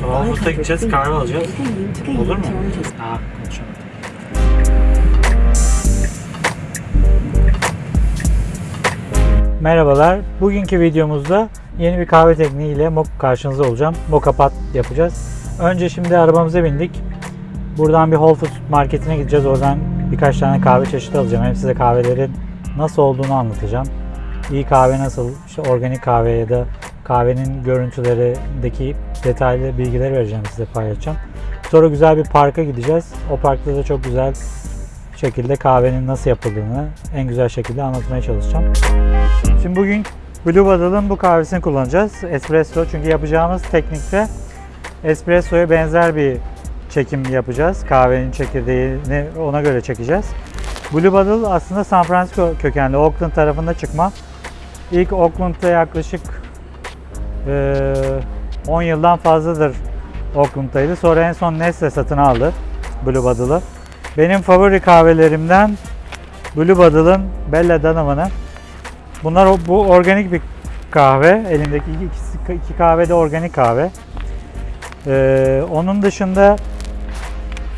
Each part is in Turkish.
Walmut'a gideceğiz, kahve alacağız. Olur mu? Ha, konuşalım. Merhabalar. Bugünkü videomuzda yeni bir kahve tekniğiyle mok karşınızda olacağım. Moka pat yapacağız. Önce şimdi arabamıza bindik. Buradan bir Whole Foods marketine gideceğiz. Oradan birkaç tane kahve çeşidi alacağım. Hem size kahvelerin nasıl olduğunu anlatacağım. İyi kahve nasıl, işte organik kahve ya da kahvenin görüntülerindeki detaylı bilgileri vereceğim size paylaşacağım. Sonra güzel bir parka gideceğiz. O parkta da çok güzel şekilde kahvenin nasıl yapıldığını en güzel şekilde anlatmaya çalışacağım. Şimdi bugün Blue Bottle'ın bu kahvesini kullanacağız. Espresso çünkü yapacağımız teknikte espressoya benzer bir çekim yapacağız. Kahvenin çekirdeğini ona göre çekeceğiz. Blue Bottle aslında San Francisco kökenli, Oakland tarafında çıkma. İlk Oakland'da yaklaşık eee, 10 yıldan fazladır Oakland'daydı. Sonra en son Nestle satın aldı Blue Bottle'ı. Benim favori kahvelerimden Blue Bottle'ın Bella Donovan'ı. Bunlar bu organik bir kahve. Elimdeki iki, iki kahve de organik kahve. Ee, onun dışında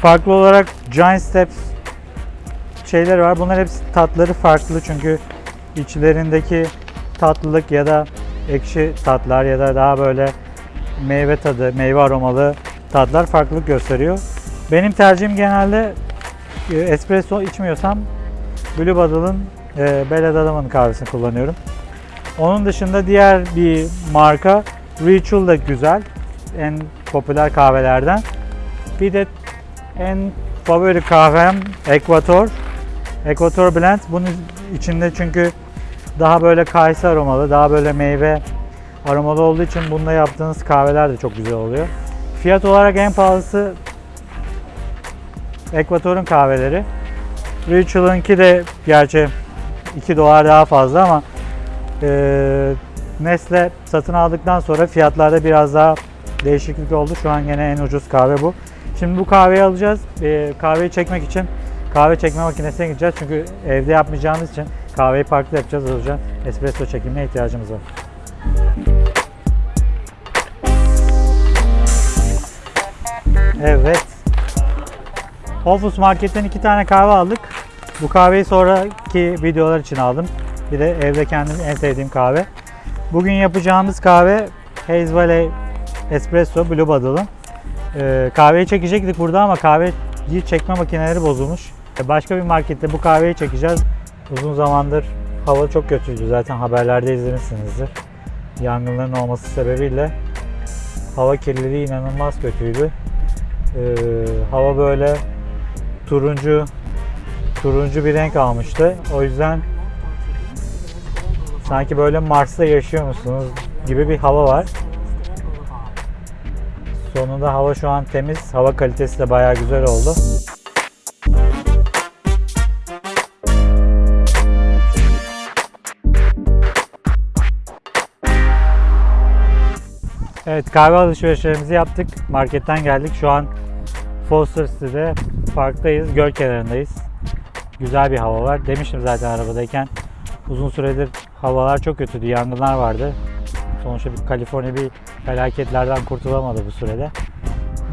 farklı olarak Giant Steps şeyler var. Bunlar hepsi tatları farklı çünkü içlerindeki tatlılık ya da ekşi tatlar ya da daha böyle meyve tadı, meyve aromalı tatlar farklılık gösteriyor. Benim tercihim genelde e, espresso içmiyorsam Blue Bottle'ın e, Bella kahvesini kullanıyorum. Onun dışında diğer bir marka Ritual da güzel. En popüler kahvelerden. Bir de en favori kahvem Equator. Equator Blend. Bunun içinde çünkü daha böyle kayısı aromalı, daha böyle meyve aromalı olduğu için bunda yaptığınız kahveler de çok güzel oluyor. Fiyat olarak en pahalısı Equator'un kahveleri. Ritual'ınki de gerçi 2 dolar daha fazla ama e, Nestle satın aldıktan sonra fiyatlarda biraz daha değişiklik oldu. Şu an yine en ucuz kahve bu. Şimdi bu kahveyi alacağız. E, kahveyi çekmek için kahve çekme makinesine gideceğiz. Çünkü evde yapmayacağımız için kahveyi farklı yapacağız. O espresso çekimine ihtiyacımız var. Evet. Foods Market'ten iki tane kahve aldık. Bu kahveyi sonraki videolar için aldım. Bir de evde kendim en sevdiğim kahve. Bugün yapacağımız kahve Haze Valley Espresso Blue Bottle'ın. Ee, kahveyi çekecektik burada ama kahveyi çekme makineleri bozulmuş. Başka bir markette bu kahveyi çekeceğiz. Uzun zamandır hava çok kötüydü. Zaten haberlerde izlemişsinizdir. Yangınların olması sebebiyle hava kirliliği inanılmaz kötüydü. Ee, hava böyle turuncu turuncu bir renk almıştı. O yüzden sanki böyle Mars'ta yaşıyor musunuz gibi bir hava var. Sonunda hava şu an temiz. Hava kalitesi de bayağı güzel oldu. Evet kahve alışverişlerimizi yaptık. Marketten geldik. Şu an Foster City'de parktayız. Göl kenarındayız. Güzel bir hava var. Demiştim zaten arabadayken. Uzun süredir havalar çok kötüydü. Yangınlar vardı. Sonuçta bir Kaliforniya bir felaketlerden kurtulamadı bu sürede.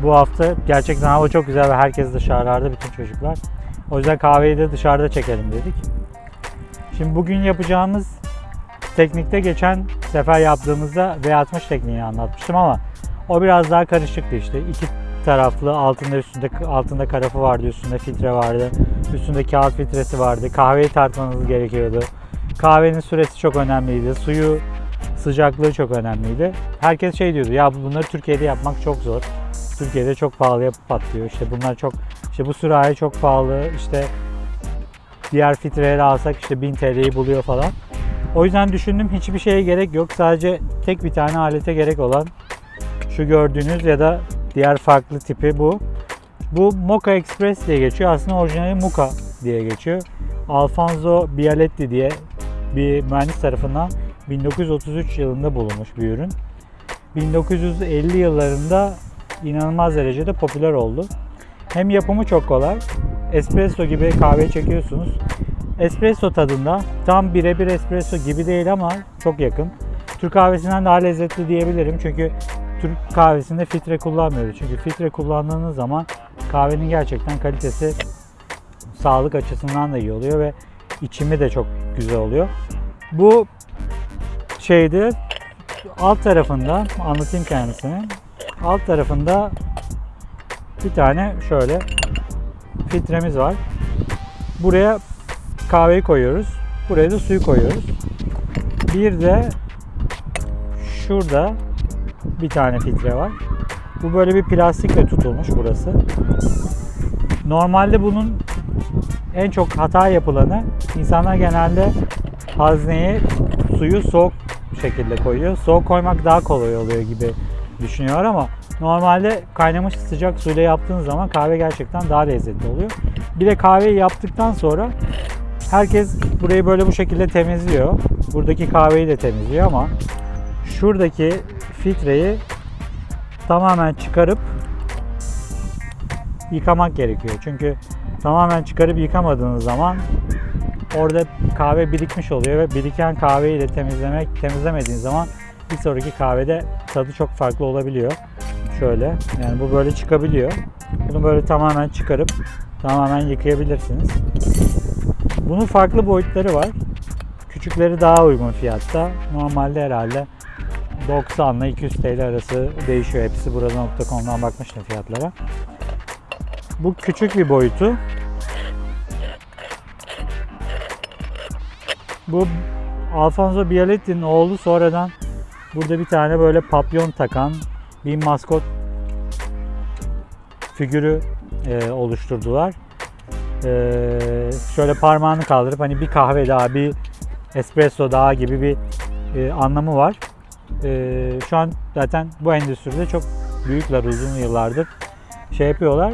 Bu hafta gerçekten hava çok güzel ve herkes dışarılarda bütün çocuklar. O yüzden kahveyi de dışarıda çekelim dedik. Şimdi bugün yapacağımız teknikte geçen sefer yaptığımızda V60 tekniğini anlatmıştım ama o biraz daha karışıktı işte. İki taraflı altında üstünde altında karafı vardı, üstünde filtre vardı. Üstünde kağıt filtresi vardı. Kahveyi tartmanız gerekiyordu. Kahvenin süresi çok önemliydi. Suyu sıcaklığı çok önemliydi. Herkes şey diyordu ya bunları Türkiye'de yapmak çok zor. Türkiye'de çok pahalıya patlıyor. İşte bunlar çok işte bu sürahi çok pahalı. İşte diğer filtreleri alsak işte 1000 TL'yi buluyor falan. O yüzden düşündüm hiçbir şeye gerek yok. Sadece tek bir tane alete gerek olan şu gördüğünüz ya da diğer farklı tipi bu. Bu Mocha Express diye geçiyor. Aslında orijinali Muka diye geçiyor. Alfonso Bialetti diye bir mühendis tarafından 1933 yılında bulunmuş bir ürün. 1950 yıllarında inanılmaz derecede popüler oldu. Hem yapımı çok kolay. Espresso gibi kahve çekiyorsunuz. Espresso tadında tam birebir espresso gibi değil ama çok yakın. Türk kahvesinden daha lezzetli diyebilirim çünkü Türk kahvesinde filtre kullanmıyoruz. Çünkü filtre kullandığınız zaman kahvenin gerçekten kalitesi sağlık açısından da iyi oluyor ve içimi de çok güzel oluyor. Bu şeyde alt tarafında anlatayım kendisini. Alt tarafında bir tane şöyle filtremiz var. Buraya kahveyi koyuyoruz. Buraya da suyu koyuyoruz. Bir de şurada bir tane filtre var. Bu böyle bir plastikle tutulmuş burası. Normalde bunun en çok hata yapılanı insanlar genelde hazneye suyu soğuk şekilde koyuyor. Soğuk koymak daha kolay oluyor gibi düşünüyor ama normalde kaynamış sıcak suyla yaptığınız zaman kahve gerçekten daha lezzetli oluyor. Bir de kahveyi yaptıktan sonra herkes burayı böyle bu şekilde temizliyor. Buradaki kahveyi de temizliyor ama şuradaki filtreyi tamamen çıkarıp yıkamak gerekiyor. Çünkü tamamen çıkarıp yıkamadığınız zaman orada kahve birikmiş oluyor ve biriken kahveyi de temizlemek temizlemediğiniz zaman bir sonraki kahvede tadı çok farklı olabiliyor. Şöyle yani bu böyle çıkabiliyor. Bunu böyle tamamen çıkarıp tamamen yıkayabilirsiniz. Bunun farklı boyutları var. Küçükleri daha uygun fiyatta. Normalde herhalde 90 ile 200 TL arası değişiyor. Hepsi burada.com'dan bakmıştım fiyatlara. Bu küçük bir boyutu. Bu Alfonso Bialetti'nin oğlu sonradan burada bir tane böyle papyon takan bir maskot figürü e, oluşturdular. E, şöyle parmağını kaldırıp hani bir kahve daha, bir espresso daha gibi bir e, anlamı var. E, şu an zaten bu endüstride çok büyükler uzun yıllardır şey yapıyorlar.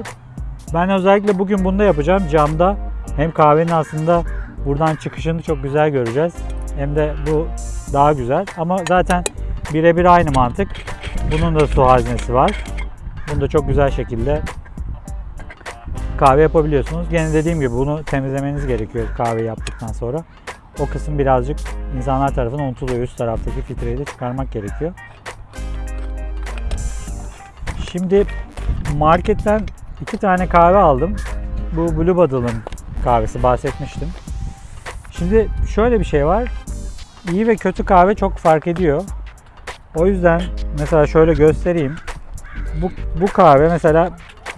Ben özellikle bugün bunu da yapacağım. Camda hem kahvenin aslında buradan çıkışını çok güzel göreceğiz. Hem de bu daha güzel. Ama zaten birebir aynı mantık. Bunun da su haznesi var. Bunu da çok güzel şekilde kahve yapabiliyorsunuz. Gene dediğim gibi bunu temizlemeniz gerekiyor kahve yaptıktan sonra. O kısım birazcık insanlar tarafından unutuluyor. Üst taraftaki filtreyi de çıkarmak gerekiyor. Şimdi marketten iki tane kahve aldım. Bu Blue Bottle'ın kahvesi bahsetmiştim. Şimdi şöyle bir şey var. İyi ve kötü kahve çok fark ediyor. O yüzden mesela şöyle göstereyim. Bu, bu kahve mesela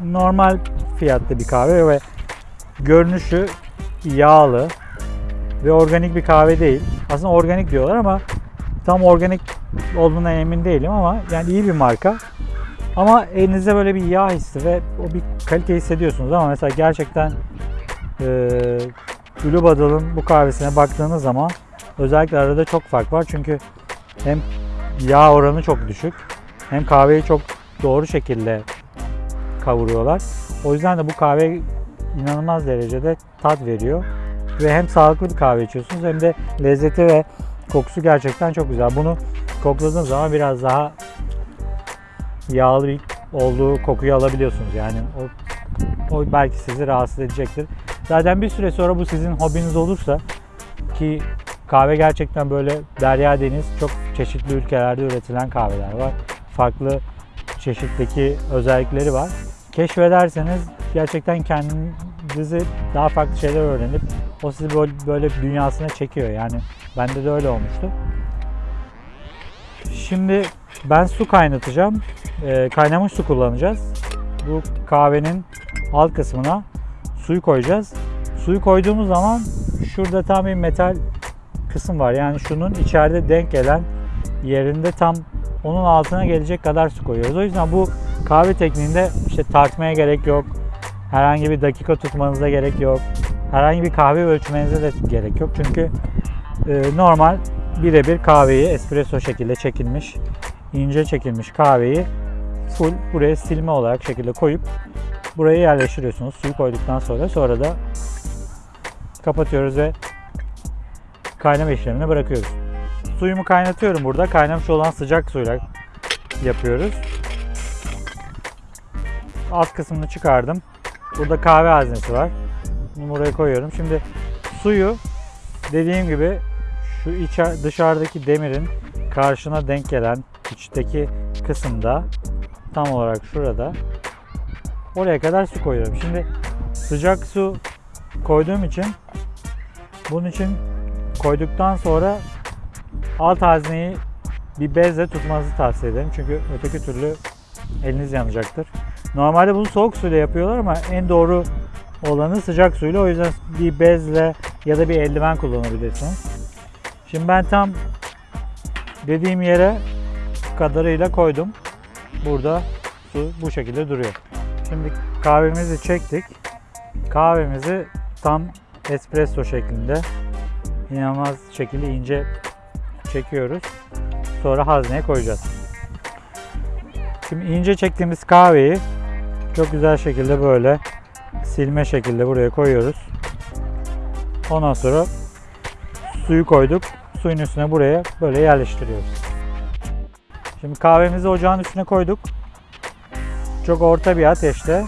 normal fiyatta bir kahve ve görünüşü yağlı ve organik bir kahve değil. Aslında organik diyorlar ama tam organik olduğuna emin değilim ama yani iyi bir marka. Ama elinizde böyle bir yağ hissi ve o bir kalite hissediyorsunuz ama mesela gerçekten e, Blue Bottle'ın bu kahvesine baktığınız zaman özellikle arada çok fark var. Çünkü hem yağ oranı çok düşük hem kahveyi çok doğru şekilde kavuruyorlar. O yüzden de bu kahve inanılmaz derecede tat veriyor. Ve hem sağlıklı bir kahve içiyorsunuz hem de lezzeti ve kokusu gerçekten çok güzel. Bunu kokladığınız zaman biraz daha yağlı olduğu kokuyu alabiliyorsunuz. Yani o, o belki sizi rahatsız edecektir. Zaten bir süre sonra bu sizin hobiniz olursa ki kahve gerçekten böyle derya deniz çok çeşitli ülkelerde üretilen kahveler var. Farklı çeşitteki özellikleri var. Keşfederseniz gerçekten kendinizi daha farklı şeyler öğrenip o sizi böyle, böyle dünyasına çekiyor. Yani bende de öyle olmuştu. Şimdi ben su kaynatacağım. Ee, kaynamış su kullanacağız. Bu kahvenin alt kısmına suyu koyacağız. Suyu koyduğumuz zaman şurada tam bir metal kısım var. Yani şunun içeride denk gelen yerinde tam onun altına gelecek kadar su koyuyoruz. O yüzden bu kahve tekniğinde işte tartmaya gerek yok. Herhangi bir dakika tutmanıza gerek yok. Herhangi bir kahve ölçmenize de gerek yok. Çünkü e, normal birebir kahveyi espresso şekilde çekilmiş, ince çekilmiş kahveyi full buraya silme olarak şekilde koyup buraya yerleştiriyorsunuz. Suyu koyduktan sonra sonra da kapatıyoruz ve kaynama işlemine bırakıyoruz. Suyumu kaynatıyorum burada. Kaynamış olan sıcak suyla yapıyoruz. Alt kısmını çıkardım. Burada kahve haznesi var. Bunu buraya koyuyorum. Şimdi suyu dediğim gibi şu içer, dışarıdaki demirin karşına denk gelen içteki kısımda tam olarak şurada oraya kadar su koyuyorum. Şimdi sıcak su koyduğum için bunun için koyduktan sonra alt hazneyi bir bezle tutmanızı tavsiye ederim. Çünkü öteki türlü eliniz yanacaktır. Normalde bunu soğuk suyla yapıyorlar ama en doğru olanı sıcak suyla. O yüzden bir bezle ya da bir eldiven kullanabilirsiniz. Şimdi ben tam dediğim yere kadarıyla koydum. Burada su bu şekilde duruyor. Şimdi kahvemizi çektik. Kahvemizi tam espresso şeklinde inanılmaz şekilde ince çekiyoruz. Sonra hazneye koyacağız. Şimdi ince çektiğimiz kahveyi çok güzel şekilde böyle silme şekilde buraya koyuyoruz. Ondan sonra suyu koyduk. Suyun üstüne buraya böyle yerleştiriyoruz. Şimdi kahvemizi ocağın üstüne koyduk. Çok orta bir ateşte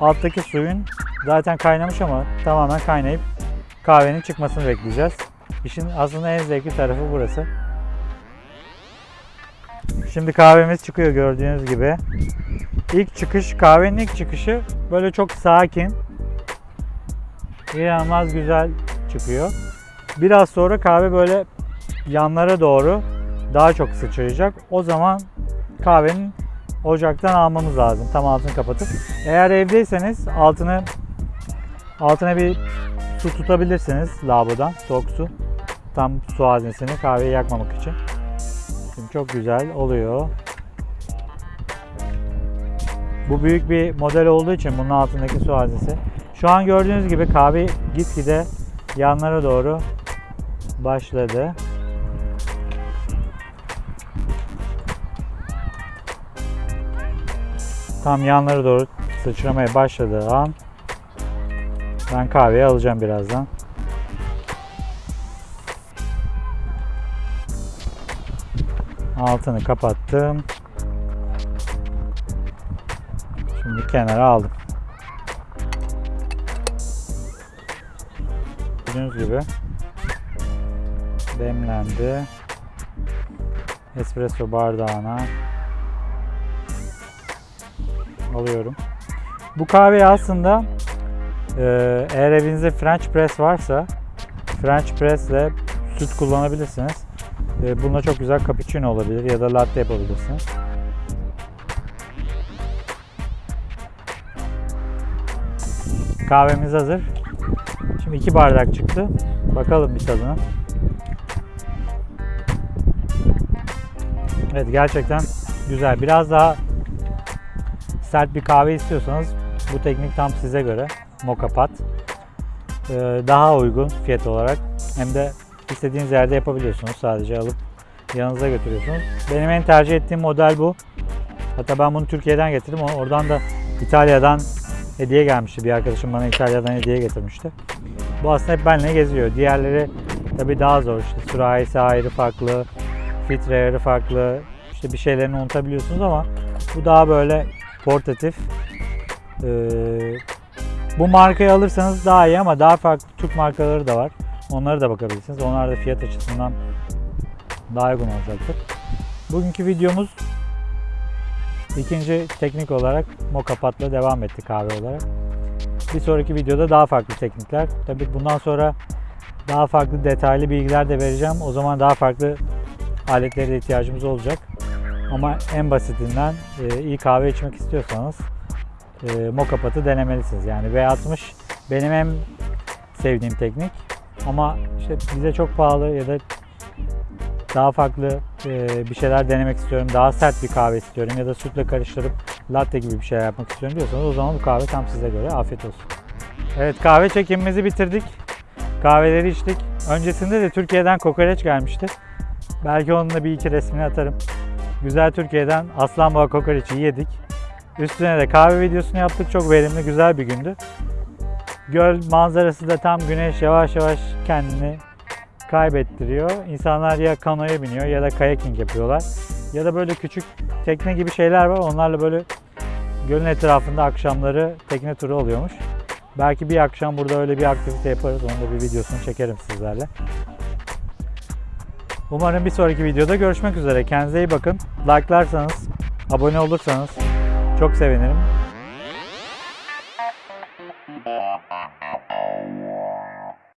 alttaki suyun zaten kaynamış ama tamamen kaynayıp kahvenin çıkmasını bekleyeceğiz. İşin aslında en zevkli tarafı burası. Şimdi kahvemiz çıkıyor gördüğünüz gibi. İlk çıkış, kahvenin ilk çıkışı böyle çok sakin. İnanılmaz güzel çıkıyor. Biraz sonra kahve böyle yanlara doğru daha çok sıçrayacak. O zaman kahvenin ocaktan almamız lazım. Tam altını kapatıp. Eğer evdeyseniz altını altına bir su tutabilirsiniz lavabodan. Soğuk su. Tam su haznesini kahveyi yakmamak için. Şimdi çok güzel oluyor. Bu büyük bir model olduğu için bunun altındaki su haznesi. Şu an gördüğünüz gibi kahve gitgide yanlara doğru başladı. Tam yanlara doğru sıçramaya başladığı an ben kahveyi alacağım birazdan. Altını kapattım. Şimdi kenara aldım. Gördüğünüz gibi demlendi. Espresso bardağına alıyorum. Bu kahveyi aslında e, eğer evinizde French press varsa French press ile süt kullanabilirsiniz. E, bununla çok güzel cappuccino olabilir ya da latte yapabilirsiniz. Kahvemiz hazır. Şimdi iki bardak çıktı. Bakalım bir tadına. Evet gerçekten güzel. Biraz daha sert bir kahve istiyorsanız bu teknik tam size göre. Moka Pot. Ee, daha uygun fiyat olarak. Hem de istediğiniz yerde yapabiliyorsunuz. Sadece alıp yanınıza götürüyorsunuz. Benim en tercih ettiğim model bu. Hatta ben bunu Türkiye'den getirdim. Oradan da İtalya'dan hediye gelmişti. Bir arkadaşım bana İtalya'dan hediye getirmişti. Bu aslında hep benimle geziyor. Diğerleri tabii daha zor. İşte sürahisi ayrı farklı, filtre ayarı farklı. İşte bir şeylerini unutabiliyorsunuz ama bu daha böyle portatif. Ee, bu markayı alırsanız daha iyi ama daha farklı Türk markaları da var. Onlara da bakabilirsiniz. Onlar da fiyat açısından daha uygun olacaktır. Bugünkü videomuz ikinci teknik olarak moka patla devam etti kahve olarak. Bir sonraki videoda daha farklı teknikler. Tabii bundan sonra daha farklı detaylı bilgiler de vereceğim. O zaman daha farklı aletlere de ihtiyacımız olacak. Ama en basitinden e, iyi kahve içmek istiyorsanız e, moka patı denemelisiniz. Yani V60 benim en sevdiğim teknik. Ama işte bize çok pahalı ya da daha farklı e, bir şeyler denemek istiyorum. Daha sert bir kahve istiyorum ya da sütle karıştırıp latte gibi bir şey yapmak istiyorum diyorsanız o zaman bu kahve tam size göre. Afiyet olsun. Evet kahve çekimimizi bitirdik. Kahveleri içtik. Öncesinde de Türkiye'den kokoreç gelmişti. Belki onun da bir iki resmini atarım. Güzel Türkiye'den Aslanboğa kokoreçi yedik. Üstüne de kahve videosunu yaptık. Çok verimli, güzel bir gündü. Göl manzarası da tam güneş yavaş yavaş kendini kaybettiriyor. İnsanlar ya kanoya biniyor ya da kayaking yapıyorlar. Ya da böyle küçük tekne gibi şeyler var. Onlarla böyle gölün etrafında akşamları tekne turu oluyormuş. Belki bir akşam burada öyle bir aktivite yaparız. Onun da bir videosunu çekerim sizlerle. Umarım bir sonraki videoda görüşmek üzere. Kendinize iyi bakın. Like'larsanız, abone olursanız çok sevinirim.